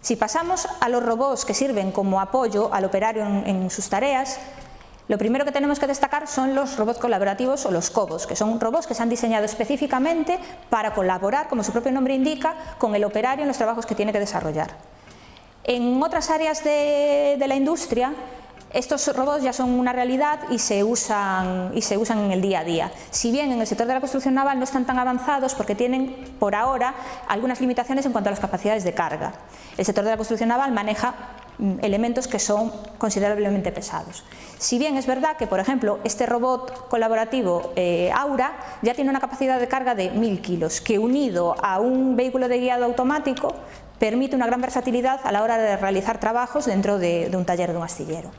Si pasamos a los robots que sirven como apoyo al operario en, sus tareas, lo primero que tenemos que destacar son los robots colaborativos o los cobots, que son robots que se han diseñado específicamente para colaborar, como su propio nombre indica, con el operario en los trabajos que tiene que desarrollar. En otras áreas de la industria, estos robots ya son una realidad y se, usan, y se usan en el día a día. Si bien en el sector de la construcción naval no están tan avanzados porque tienen por ahora algunas limitaciones en cuanto a las capacidades de carga. El sector de la construcción naval maneja mm, elementos que son considerablemente pesados. Si bien es verdad que, por ejemplo, este robot colaborativo eh, Aura ya tiene una capacidad de carga de 1000 kilos, que unido a un vehículo de guiado automático permite una gran versatilidad a la hora de realizar trabajos dentro de, de un taller de un astillero.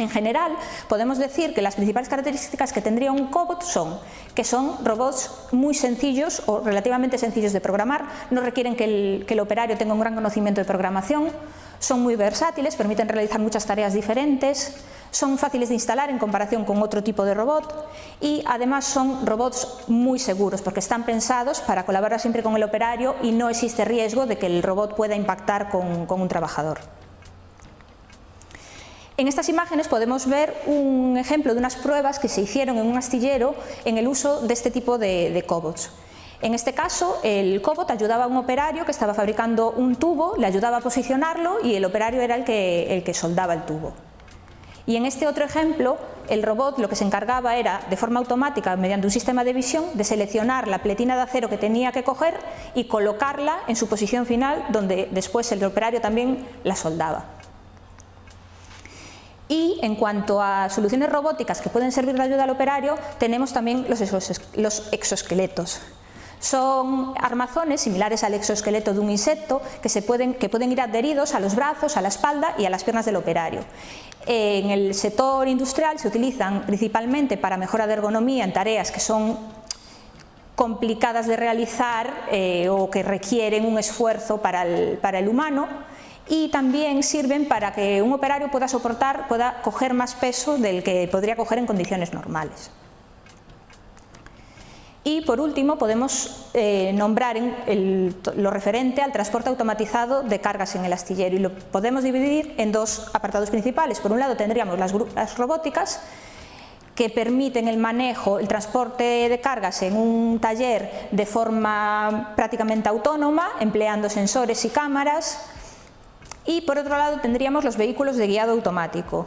En general, podemos decir que las principales características que tendría un cobot son que son robots muy sencillos o relativamente sencillos de programar, no requieren que el, operario tenga un gran conocimiento de programación, son muy versátiles, permiten realizar muchas tareas diferentes, son fáciles de instalar en comparación con otro tipo de robot y además son robots muy seguros porque están pensados para colaborar siempre con el operario y no existe riesgo de que el robot pueda impactar con un trabajador. En estas imágenes podemos ver un ejemplo de unas pruebas que se hicieron en un astillero en el uso de este tipo de, cobots. En este caso, el cobot ayudaba a un operario que estaba fabricando un tubo, le ayudaba a posicionarlo y el operario era el que, el que soldaba el tubo. Y en este otro ejemplo, el robot lo que se encargaba era, de forma automática, mediante un sistema de visión, de seleccionar la pletina de acero que tenía que coger y colocarla en su posición final, donde después el operario también la soldaba. Y en cuanto a soluciones robóticas que pueden servir de ayuda al operario, tenemos también los, exoesqueletos. Son armazones similares al exoesqueleto de un insecto que, se pueden, que pueden ir adheridos a los brazos, a la espalda y a las piernas del operario. En el sector industrial se utilizan principalmente para mejora de ergonomía en tareas que son complicadas de realizar eh, o que requieren un esfuerzo para el, para el humano y también sirven para que un operario pueda soportar, pueda coger más peso del que podría coger en condiciones normales. Y por último podemos eh, nombrar lo referente al transporte automatizado de cargas en el astillero y lo podemos dividir en dos apartados principales. Por un lado tendríamos las robóticas que permiten el manejo, el transporte de cargas en un taller de forma prácticamente autónoma, empleando sensores y cámaras, y por otro lado tendríamos los vehículos de guiado automático,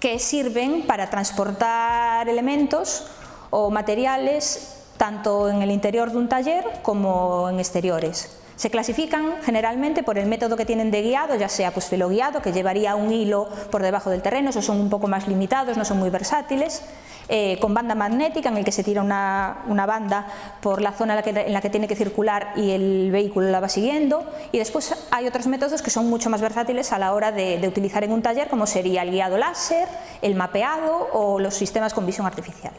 que sirven para transportar elementos o materiales tanto en el interior de un taller como en exteriores. Se clasifican generalmente por el método que tienen de guiado, ya sea pues filoguiado, que llevaría un hilo por debajo del terreno, esos son un poco más limitados, no son muy versátiles, eh, con banda magnética en el que se tira una, una banda por la zona en la, que, tiene que circular y el vehículo la va siguiendo y después hay otros métodos que son mucho más versátiles a la hora de utilizar en un taller como sería el guiado láser, el mapeado o los sistemas con visión artificial.